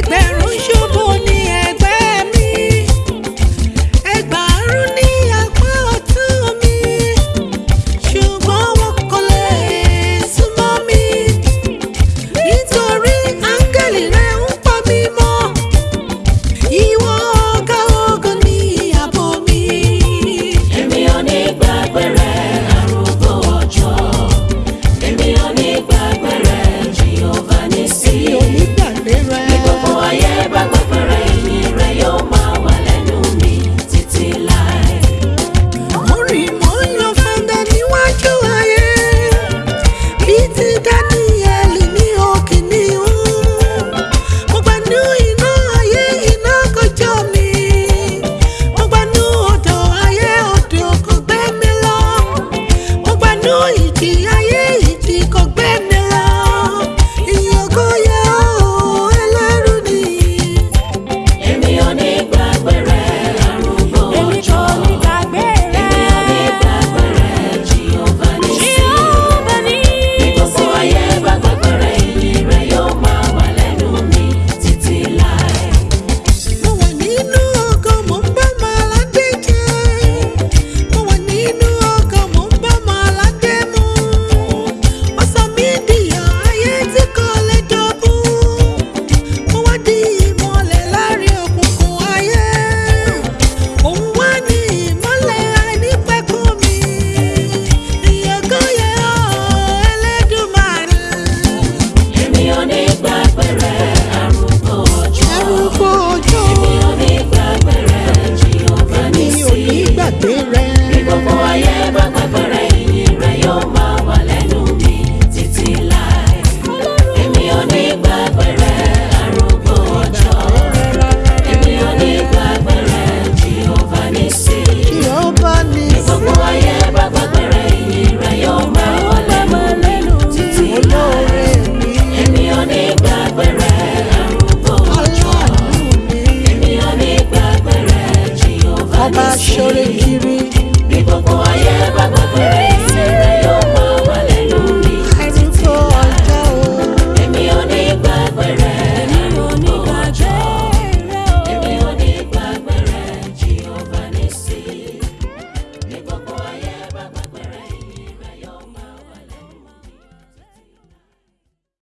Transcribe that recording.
make them daddy. Abashore.